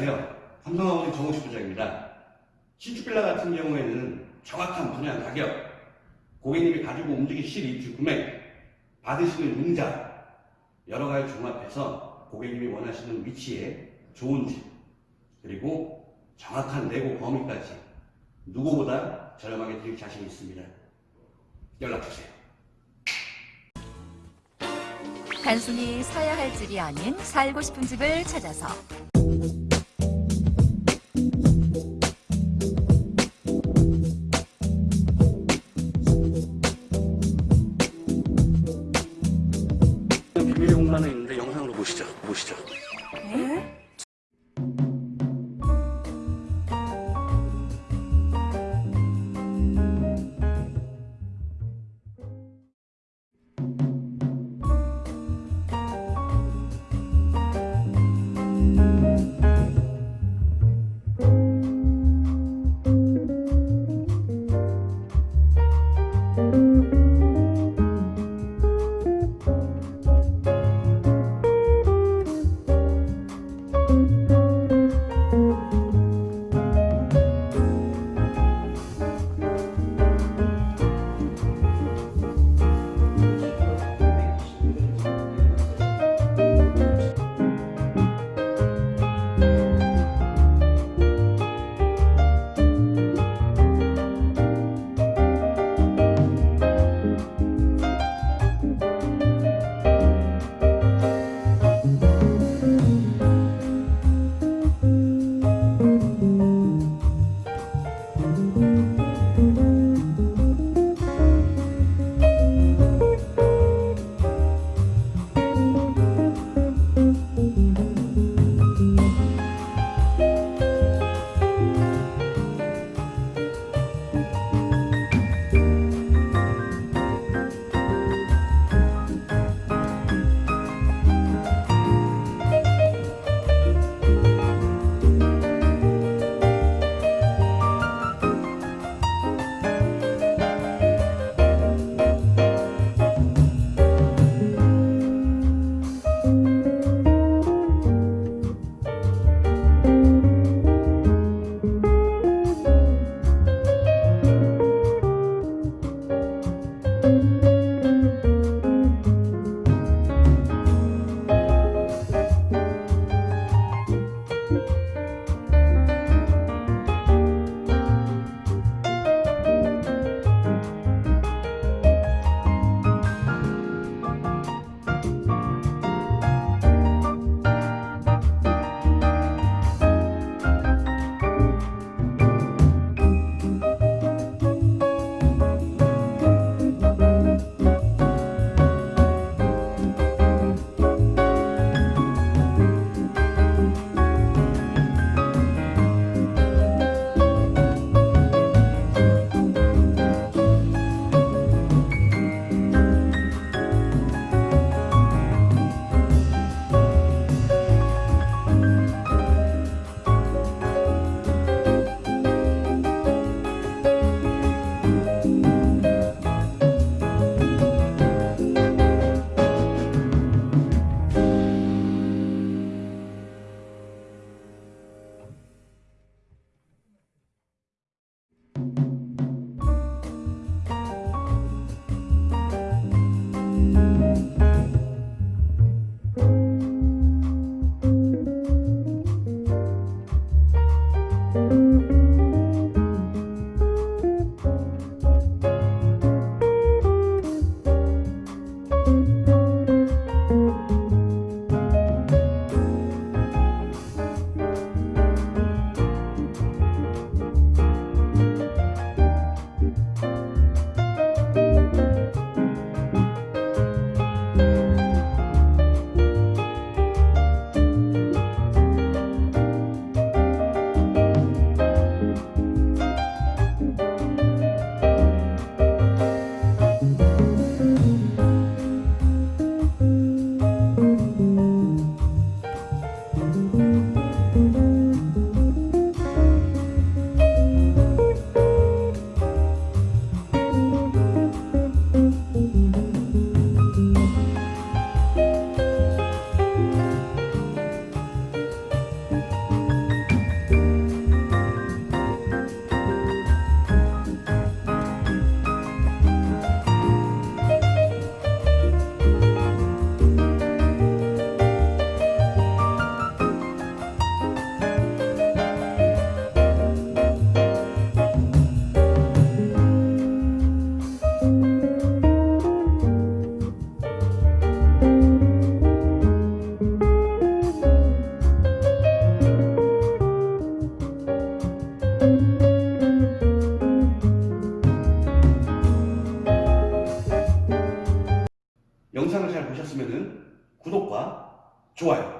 안녕하세요. 삼성아우디 정우식 부장입니다. 신축빌라 같은 경우에는 정확한 분양 가격, 고객님이 가지고 움직이실 입주 금액, 받으시는 융자 여러 가지 종합해서 고객님이 원하시는 위치에 좋은 집 그리고 정확한 내고 범위까지 누구보다 저렴하게 드릴 자신 있습니다. 연락 주세요. 단순히 사야 할 집이 아닌 살고 싶은 집을 찾아서 영상을 잘 보셨으면 구독과 좋아요